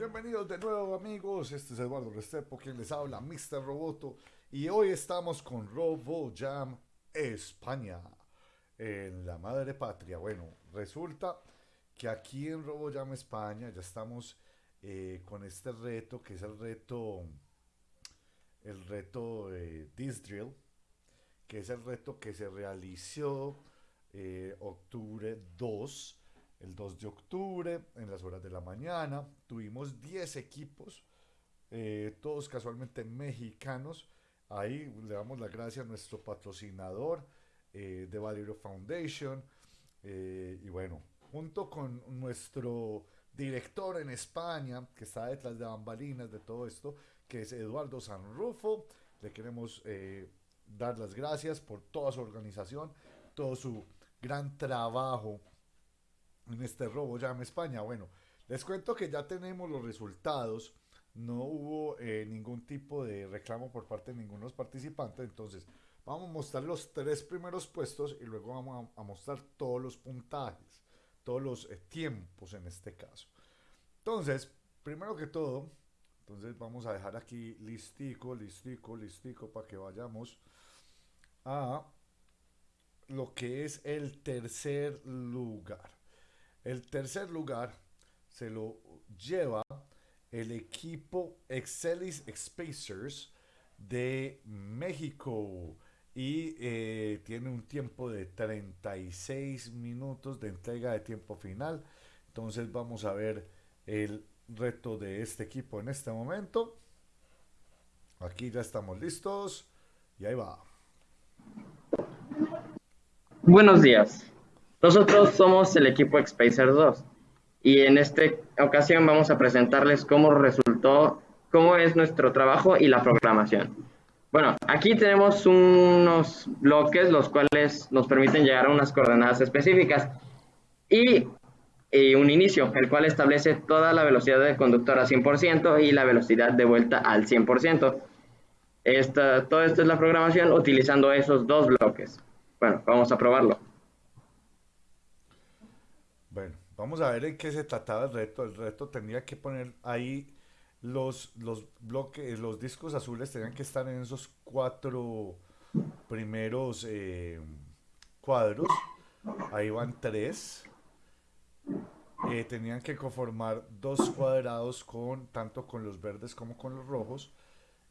Bienvenidos de nuevo amigos, este es Eduardo Restrepo quien les habla, Mr. Roboto y hoy estamos con RoboJam España, en la madre patria. Bueno, resulta que aquí en RoboJam España ya estamos eh, con este reto que es el reto, el reto eh, Drill, que es el reto que se realizó eh, octubre 2 el 2 de octubre, en las horas de la mañana. Tuvimos 10 equipos, eh, todos casualmente mexicanos. Ahí le damos las gracias a nuestro patrocinador eh, de Valerio Foundation. Eh, y bueno, junto con nuestro director en España, que está detrás de bambalinas de todo esto, que es Eduardo Sanrufo, le queremos dar las gracias por toda su organización, todo su gran trabajo en este robo ya España. Bueno, les cuento que ya tenemos los resultados. No hubo eh, ningún tipo de reclamo por parte de ninguno de los participantes. Entonces, vamos a mostrar los tres primeros puestos y luego vamos a, mostrar todos los puntajes, todos los eh, tiempos en este caso. Entonces, primero que todo, entonces vamos a dejar aquí listico, listico, listico para que vayamos a lo que es el tercer lugar. El tercer lugar se lo lleva el equipo Excelis Spacers de México y eh, tiene un tiempo de 36 minutos de entrega de tiempo final. Entonces vamos a ver el reto de este equipo en este momento. Aquí ya estamos listos y ahí va. Buenos días. Nosotros somos el equipo Expacer 2 y en esta ocasión vamos a presentarles cómo resultó, cómo es nuestro trabajo y la programación. Bueno, aquí tenemos unos bloques los cuales nos permiten llegar a unas coordenadas específicas y, un inicio, el cual establece toda la velocidad del conductor a 100% y la velocidad de vuelta al 100%. Esta, todo esto es la programación utilizando esos dos bloques. Bueno, vamos a probarlo. Bueno, vamos a ver en qué se trataba el reto. El reto tenía que poner ahí los, los bloques, los discos azules tenían que estar en esos cuatro primeros eh, cuadros. Ahí van tres. Eh, tenían que conformar dos cuadrados con tanto con los verdes como con los rojos.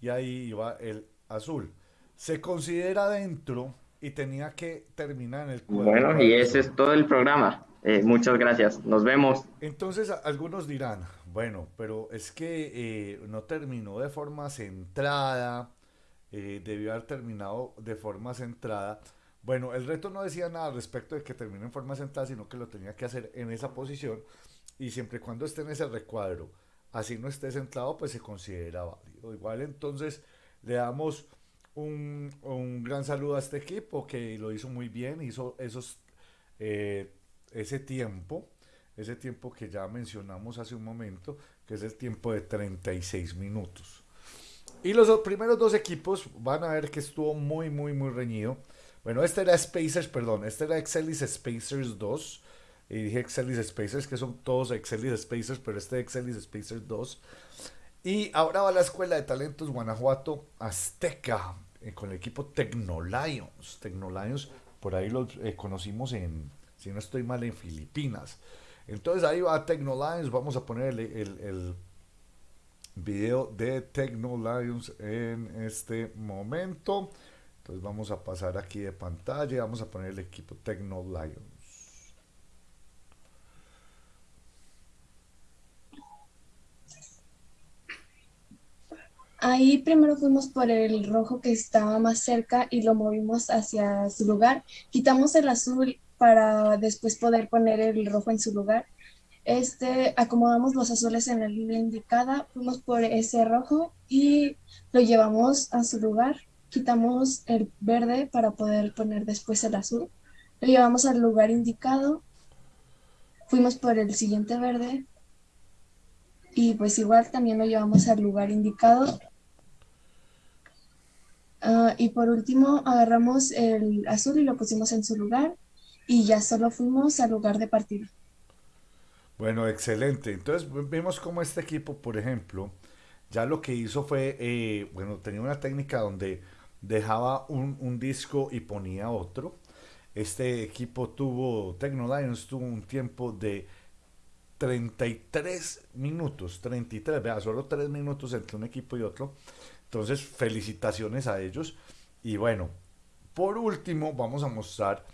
Y ahí iba el azul. Se considera dentro y tenía que terminar en el cuadro. Bueno, y ese es todo el programa. Eh, muchas gracias, nos vemos. Entonces algunos dirán, bueno, pero es que eh, no terminó de forma centrada, eh, debió haber terminado de forma centrada. Bueno, el reto no decía nada respecto de que termine en forma centrada, sino que lo tenía que hacer en esa posición y siempre y cuando esté en ese recuadro, así no esté centrado, pues se considera válido. Igual entonces le damos un, un gran saludo a este equipo que lo hizo muy bien, hizo esos ese tiempo, ese tiempo que ya mencionamos hace un momento, que es el tiempo de 36 minutos. Y los primeros dos equipos van a ver que estuvo muy, muy, muy reñido. Bueno, este era Spacers, perdón, este era Excelis Spacers 2. Y dije Excelis Spacers, que son todos Excelis Spacers, pero este es Excelis Spacers 2. Y ahora va la Escuela de Talentos Guanajuato Azteca, eh, con el equipo Tecnolions. Tecnolions, por ahí los eh, conocimos en, si no estoy mal, en Filipinas. Entonces ahí va Technolions, vamos a poner el, video de Technolions en este momento. Entonces vamos a pasar aquí de pantalla, vamos a poner el equipo Technolions. Ahí primero fuimos por el rojo que estaba más cerca y lo movimos hacia su lugar. Quitamos el azul para después poder poner el rojo en su lugar. Este, acomodamos los azules en la línea indicada, fuimos por ese rojo y lo llevamos a su lugar. Quitamos el verde para poder poner después el azul. Lo llevamos al lugar indicado. Fuimos por el siguiente verde. Y pues igual también lo llevamos al lugar indicado. Ah, y por último agarramos el azul y lo pusimos en su lugar y ya solo fuimos al lugar de partida. Bueno, excelente. Entonces vimos como este equipo, por ejemplo, ya lo que hizo fue, eh, bueno, tenía una técnica donde dejaba un, disco y ponía otro. Este equipo tuvo, Tecno Lions tuvo un tiempo de 33 minutos, 33, vea, solo 3 minutos entre un equipo y otro. Entonces, felicitaciones a ellos. Y bueno, por último, vamos a mostrar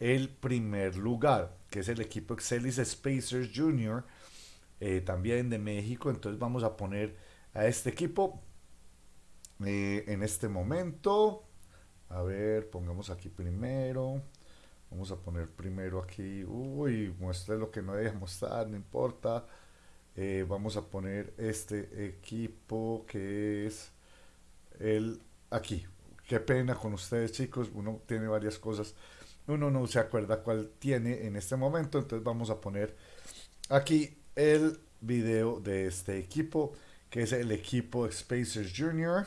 el primer lugar, que es el equipo Excelis Spacers Junior, eh, también de México. Entonces, vamos a poner a este equipo eh, en este momento. A ver, pongamos aquí primero. Vamos a poner primero aquí. Uy, muestre lo que no debe mostrar, no importa. Eh, vamos a poner este equipo que es el aquí. Qué pena con ustedes, chicos. Uno tiene varias cosas. Uno no se acuerda cuál tiene en este momento. Entonces vamos a poner aquí el video de este equipo que es el equipo Spacers Junior.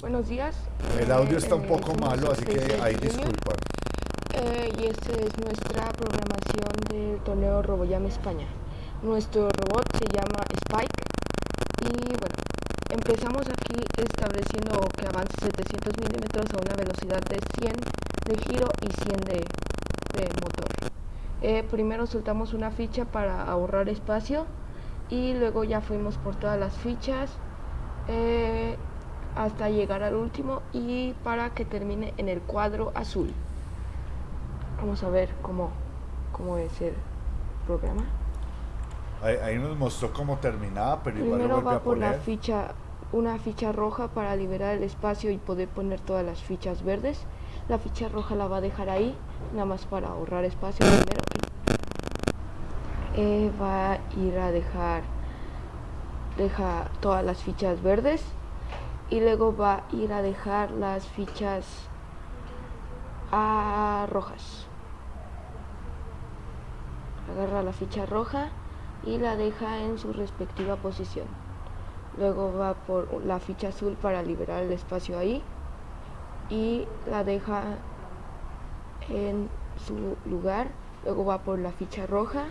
Buenos días. El audio está un eh, poco malo, así que ahí disculpan. Eh, y esta es nuestra programación del torneo RoboJam España. Nuestro robot se llama Spike y bueno, empezamos aquí estableciendo que avance 700 milímetros a una velocidad de 100 de giro y 100 de, de motor. Eh, primero soltamos una ficha para ahorrar espacio y luego ya fuimos por todas las fichas eh, hasta llegar al último y para que termine en el cuadro azul. Vamos a ver cómo, cómo es el programa. Ahí, nos mostró cómo terminaba pero primero va por la ficha una ficha roja para liberar el espacio y poder poner todas las fichas verdes. La ficha roja la va a dejar ahí nada más para ahorrar espacio primero. Eh, va a ir a dejar deja todas las fichas verdes y luego va a ir a dejar las fichas a rojas. Agarra la ficha roja y la deja en su respectiva posición luego va por la ficha azul para liberar el espacio ahí y la deja en su lugar luego va por la ficha roja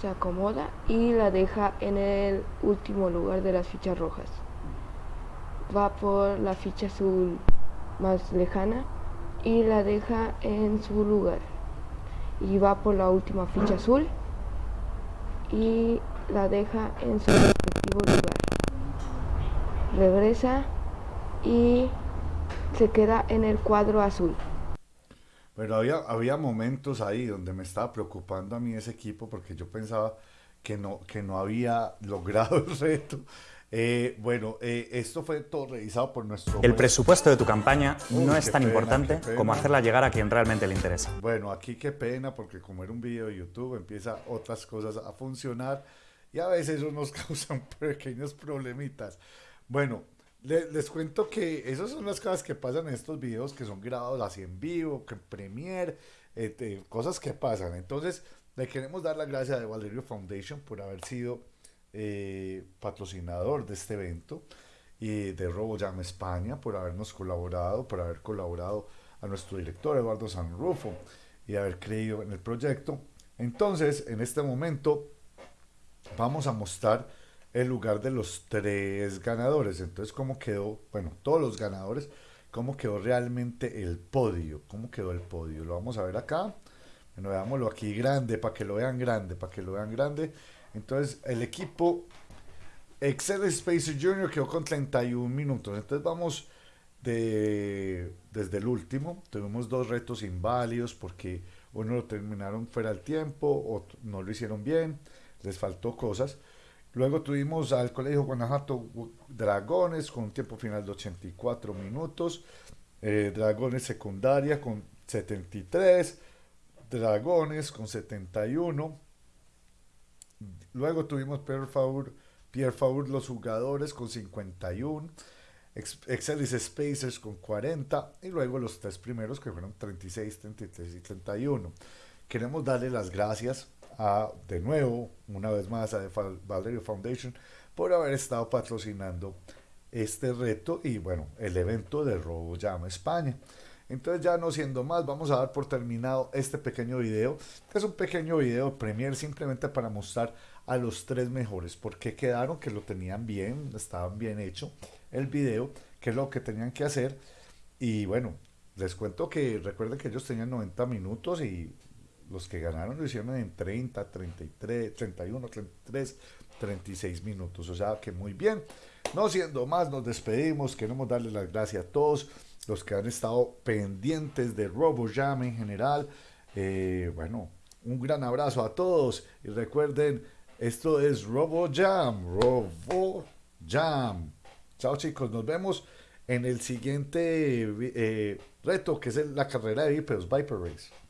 se acomoda y la deja en el último lugar de las fichas rojas. Va por la ficha azul más lejana y la deja en su lugar. Y va por la última ficha azul y la deja en su respectivo lugar. Regresa y se queda en el cuadro azul. Pero había, había momentos ahí donde me estaba preocupando a mí ese equipo porque yo pensaba que no, que no había logrado el reto. Eh, bueno, eh, esto fue todo revisado por nuestro... El presupuesto de tu campaña no es tan importante como hacerla llegar a quien realmente le interesa. Bueno, aquí qué pena porque como era un video de YouTube empieza otras cosas a funcionar y a veces eso nos causan pequeños problemitas. Bueno, les, cuento que esas son las cosas que pasan en estos videos que son grabados así en vivo, que en Premiere, este, cosas que pasan. Entonces, le queremos dar las gracias a Valerio Foundation por haber sido eh, patrocinador de este evento y de RoboJam España por habernos colaborado, por haber colaborado a nuestro director Eduardo Sanrufo y haber creído en el proyecto. Entonces, en este momento vamos a mostrar el lugar de los tres ganadores. Entonces, ¿cómo quedó? Bueno, todos los ganadores, ¿cómo quedó realmente el podio? ¿Cómo quedó el podio? Lo vamos a ver acá. Bueno, veámoslo aquí grande, para que lo vean grande, para que lo vean grande. Entonces, el equipo Excel Spacer Junior quedó con 31 minutos. Entonces, vamos de, desde el último. Tuvimos dos retos inválidos porque uno lo terminaron fuera del tiempo, o no lo hicieron bien, les faltó cosas. Luego tuvimos al Colegio Guanajuato Dragones con un tiempo final de 84 minutos. Eh, Dragones secundaria con 73. Dragones con 71. Luego tuvimos Pierre Faur, Pierre los jugadores con 51. Excelis Spacers con 40 y luego los tres primeros que fueron 36, 33 y 31. Queremos darle las gracias a, de nuevo, una vez más, a Valerio Foundation por haber estado patrocinando este reto y bueno, el evento de Robo Llama España. Entonces ya no siendo más, vamos a dar por terminado este pequeño video, que es un pequeño video Premiere simplemente para mostrar a los tres mejores, porque quedaron que lo tenían bien, estaban bien hecho el video, que es lo que tenían que hacer. Y bueno, les cuento que recuerden que ellos tenían 90 minutos y los que ganaron lo hicieron en 30, 33, 31, 33, 36 minutos. O sea que muy bien. No siendo más, nos despedimos. Queremos darles las gracias a todos los que han estado pendientes de RoboJam en general. Eh, bueno, un gran abrazo a todos y recuerden, esto es RoboJam, RoboJam. Chao chicos, nos vemos en el siguiente eh, reto que es la carrera de Vipers, Viper Race.